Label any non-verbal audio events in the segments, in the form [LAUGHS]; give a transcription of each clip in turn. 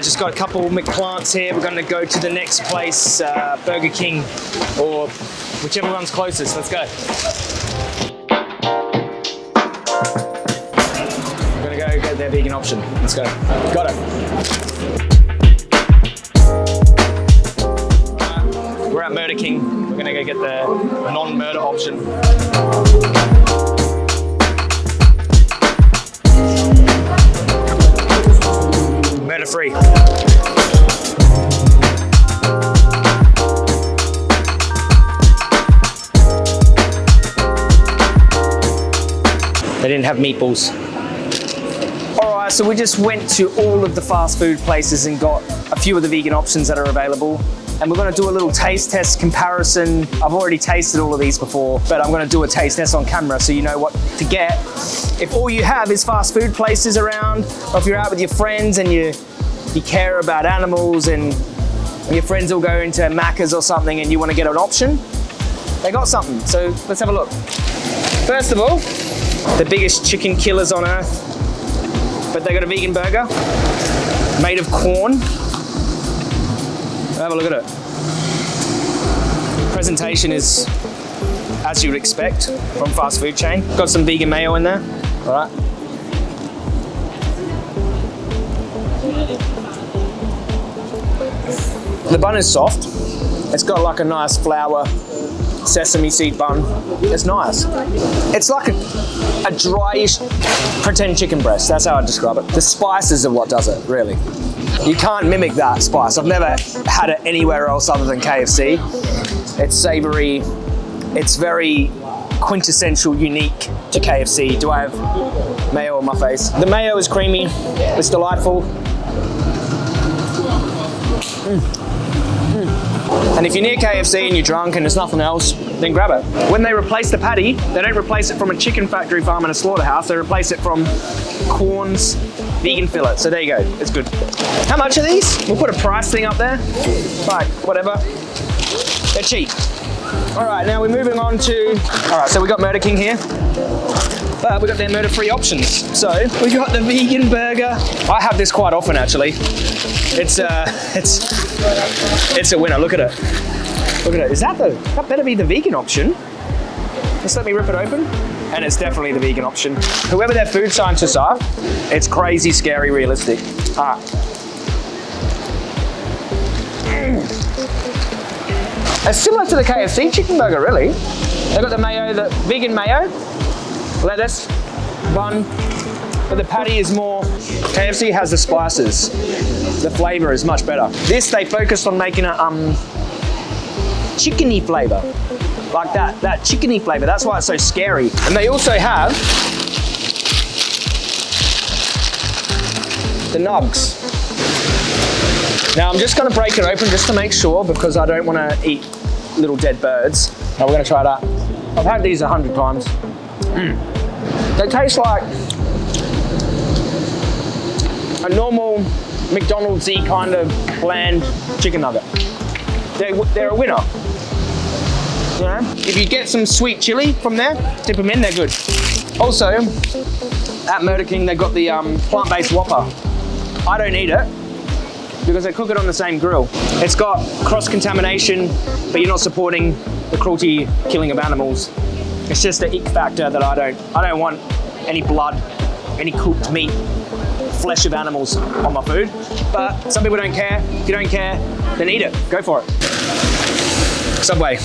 uh, just got a couple McPlants here. We're gonna go to the next place, uh, Burger King, or whichever one's closest. Let's go. We're gonna go get their vegan option. Let's go. Got it. Alright, We're at Murder King. We're gonna go get the non-murder option. Free. They didn't have meatballs. All right, so we just went to all of the fast food places and got a few of the vegan options that are available. And we're gonna do a little taste test comparison. I've already tasted all of these before, but I'm gonna do a taste test on camera so you know what to get. If all you have is fast food places around, or if you're out with your friends and you, you care about animals and your friends will go into Macca's or something and you wanna get an option, they got something. So let's have a look. First of all, the biggest chicken killers on earth, but they got a vegan burger made of Quorn. Have a look at it. Presentation is as you would expect from fast food chain. Got some vegan mayo in there. All right. The bun is soft. It's got like a nice flour sesame seed bun. It's nice. It's like a, a dryish pretend chicken breast. That's how I describe it. The spices are what does it, really. You can't mimic that spice. I've never had it anywhere else other than KFC. It's savory. It's very quintessential, unique to KFC. Do I have mayo on my face? The mayo is creamy. It's delightful. Mm. And if you're near KFC and you're drunk and there's nothing else, then grab it. When they replace the patty, they don't replace it from a chicken factory farm and a slaughterhouse, they replace it from Quorn's vegan fillet. So there you go, it's good. How much are these? We'll put a price thing up there. Like, whatever. They're cheap. All right, now we're moving on to, all right, so we got Murder King here. But we got their murder-free options. So we got the vegan burger. I have this quite often, actually. It's uh, [LAUGHS] it's it's a winner. Look at it. Look at it. Is that the? That better be the vegan option. Just let me rip it open. And it's definitely the vegan option. Whoever their food scientists are, it's crazy, scary, realistic. Ah. Mm. It's similar to the KFC chicken burger, really. They've got the mayo, the vegan mayo, lettuce, bun, but the patty is more, KFC has the spices. The flavor is much better. This, they focused on making a um, chickeny flavor. Like that, that chickeny flavor. That's why it's so scary. And they also have the nugs. Now I'm just gonna break it open just to make sure because I don't wanna eat little dead birds. Now we're gonna try that. I've had these a hundred times. Mm. They taste like a normal McDonald's-y kind of bland chicken nugget. They're, they're a winner. You know? If you get some sweet chili from there, dip them in, they're good. Also, at Murder King, they've got the um, plant-based Whopper. I don't eat it because they cook it on the same grill. It's got cross-contamination, but you're not supporting the cruelty killing of animals. It's just the ick factor that I don't, I don't want any blood, any cooked meat, flesh of animals on my food. But some people don't care. If you don't care, then eat it. Go for it. Subway.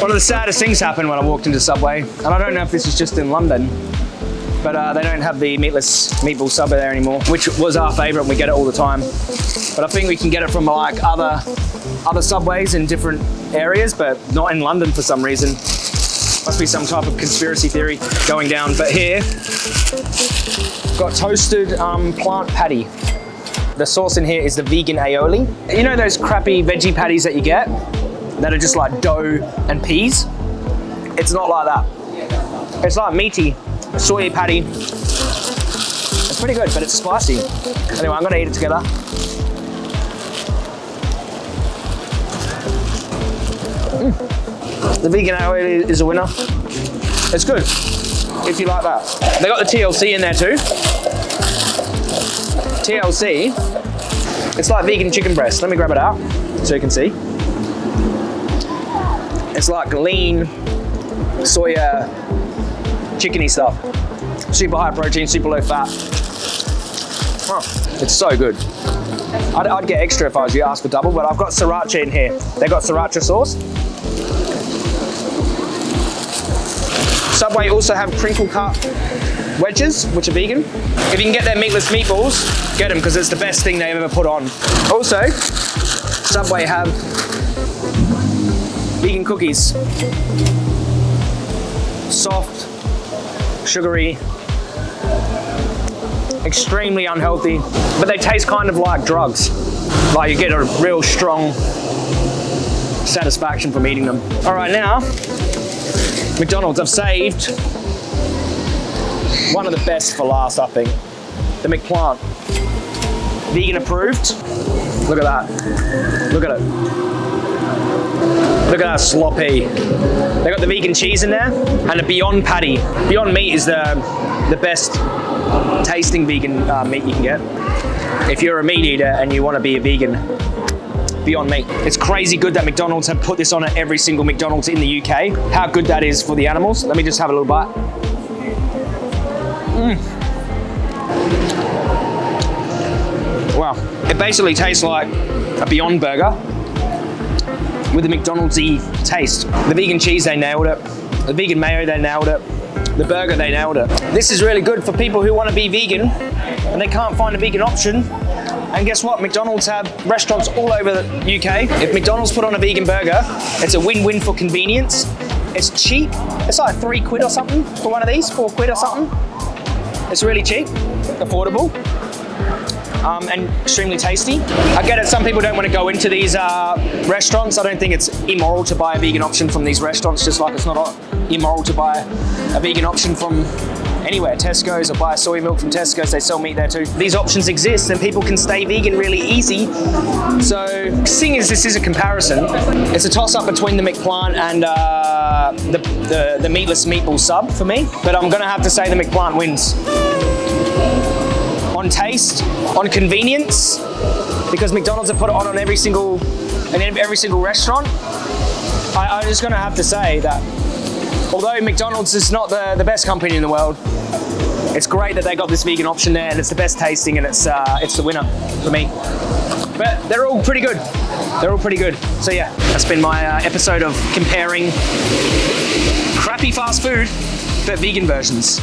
One of the saddest things happened when I walked into Subway, and I don't know if this is just in London, but uh, they don't have the meatless meatball sub there anymore, which was our favorite and we get it all the time. But I think we can get it from like other, other Subways in different areas, but not in London for some reason. Must be some type of conspiracy theory going down. But here, got toasted um, plant patty. The sauce in here is the vegan aioli. You know those crappy veggie patties that you get? That are just like dough and peas? It's not like that. It's like meaty, soy patty. It's pretty good, but it's spicy. Anyway, I'm gonna eat it together. Mm. The vegan aioli is a winner. It's good, if you like that. They got the TLC in there too. TLC It's like vegan chicken breast. Let me grab it out so you can see. It's like lean soya chickeny stuff. Super high protein, super low fat. Oh, it's so good. I'd, I'd, get extra if I was you, ask for double, but I've got sriracha in here. They've got sriracha sauce. Subway also have crinkle cut wedges, which are vegan. If you can get their meatless meatballs, get them because it's the best thing they've ever put on. Also, Subway have vegan cookies. Soft, sugary, extremely unhealthy, but they taste kind of like drugs. Like you get a real strong satisfaction from eating them. All right, now, McDonald's, I've saved one of the best for last, I think. The McPlant. Vegan approved. Look at that. Look at it. Look at that sloppy. They got the vegan cheese in there and a Beyond Patty. Beyond Meat is the, the best tasting vegan uh, meat you can get. If you're a meat eater and you want to be a vegan, Beyond Meat. It's crazy good that McDonald's have put this on at every single McDonald's in the UK. How good that is for the animals. Let me just have a little bite. Mm. Wow. It basically tastes like a Beyond Burger with a McDonald's-y taste. The vegan cheese, they nailed it. The vegan mayo, they nailed it. The burger, they nailed it. This is really good for people who want to be vegan and they can't find a vegan option. And guess what? McDonald's have restaurants all over the UK. If McDonald's put on a vegan burger, it's a win-win for convenience. It's cheap. It's like three quid or something for one of these, four quid or something. It's really cheap, affordable um, and extremely tasty. I get it, some people don't want to go into these uh, restaurants. I don't think it's immoral to buy a vegan option from these restaurants, just like it's not immoral to buy a vegan option from anywhere, Tesco's or buy soy milk from Tesco's, they sell meat there too. These options exist and people can stay vegan really easy. So seeing as this is a comparison, it's a toss up between the McPlant and uh, the, the, the meatless meatball sub for me, but I'm gonna have to say the McPlant wins on taste, on convenience, because McDonald's have put it on on every single, in every single restaurant. I, I'm just gonna have to say that although McDonald's is not the, the best company in the world, it's great that they got this vegan option there and it's the best tasting and it's, uh, it's the winner for me. But they're all pretty good. They're all pretty good. So yeah, that's been my uh, episode of comparing crappy fast food, but vegan versions.